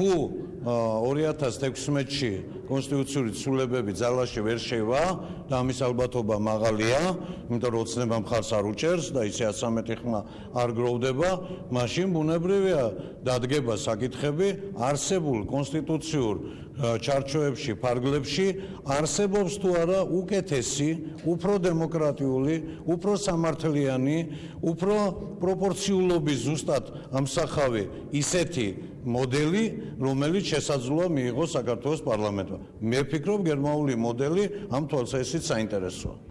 თუ 2016-ში კონსტიტუციური ცვლილებები ძალაში ვერ შევა და ამის ალბათობა მაღალია, იმიტომ რომ ოცნება მხარს არ უჭერს და ისე 13 ხმა არ გროვდება, მაშინ ბუნებრივია დადგება საკითხები არსებულ კონსტიტუციურ ჩარჩოებში, ფარგლებში არსებობს თუ არა უკეთესი, უფრო დემოკრატიული, უფრო სამართლიანი, უფრო პროპორციულობის ზუსტად ამსახავი ისეთი მოდელი, რომელიც შესაძლოა მიიღოს საქართველოს პარლამენტმა. მე ვფიქრობ, გერმანული მოდელი ამ თვალსაზრისით საინტერესოა.